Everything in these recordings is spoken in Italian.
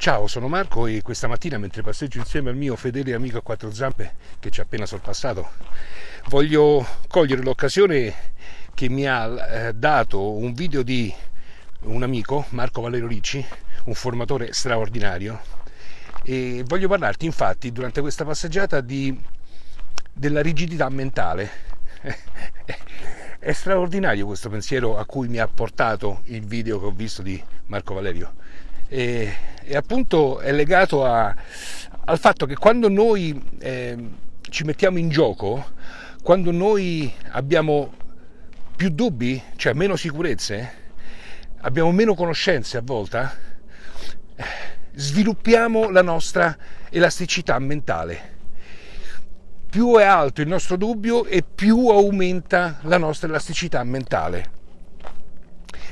Ciao, sono Marco e questa mattina mentre passeggio insieme al mio fedele amico a quattro zampe che ci ha appena sorpassato, voglio cogliere l'occasione che mi ha eh, dato un video di un amico, Marco Valerio Ricci, un formatore straordinario, e voglio parlarti infatti durante questa passeggiata di, della rigidità mentale. È straordinario questo pensiero a cui mi ha portato il video che ho visto di Marco Valerio e, e appunto è legato a, al fatto che quando noi eh, ci mettiamo in gioco, quando noi abbiamo più dubbi, cioè meno sicurezze, abbiamo meno conoscenze a volte, eh, sviluppiamo la nostra elasticità mentale più è alto il nostro dubbio e più aumenta la nostra elasticità mentale.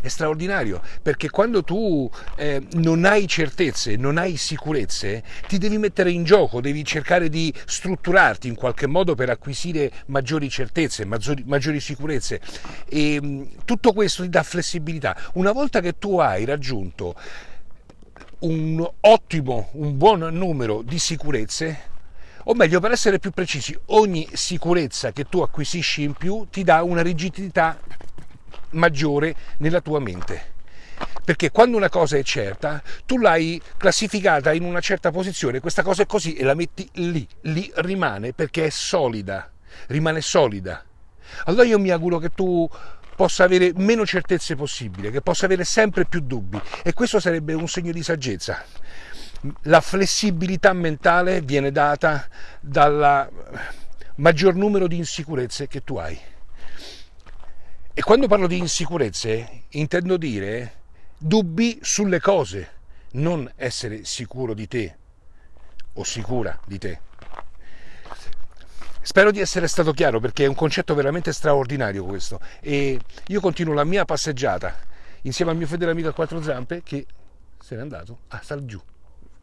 È straordinario perché quando tu eh, non hai certezze, non hai sicurezze, ti devi mettere in gioco, devi cercare di strutturarti in qualche modo per acquisire maggiori certezze, maggiori, maggiori sicurezze e mm, tutto questo ti dà flessibilità. Una volta che tu hai raggiunto un ottimo, un buon numero di sicurezze, o meglio per essere più precisi, ogni sicurezza che tu acquisisci in più ti dà una rigidità maggiore nella tua mente. Perché quando una cosa è certa, tu l'hai classificata in una certa posizione, questa cosa è così e la metti lì, lì rimane perché è solida, rimane solida. Allora io mi auguro che tu possa avere meno certezze possibile, che possa avere sempre più dubbi e questo sarebbe un segno di saggezza la flessibilità mentale viene data dal maggior numero di insicurezze che tu hai. E quando parlo di insicurezze intendo dire dubbi sulle cose, non essere sicuro di te o sicura di te. Spero di essere stato chiaro perché è un concetto veramente straordinario questo e io continuo la mia passeggiata insieme al mio fedele amico a quattro zampe che se n'è andato, ah sta giù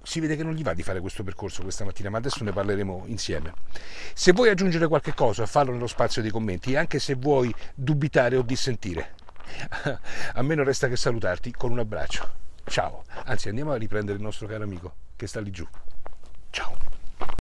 si vede che non gli va di fare questo percorso questa mattina, ma adesso ne parleremo insieme. Se vuoi aggiungere qualche cosa, fallo nello spazio dei commenti, anche se vuoi dubitare o dissentire. A me non resta che salutarti con un abbraccio. Ciao. Anzi, andiamo a riprendere il nostro caro amico che sta lì giù.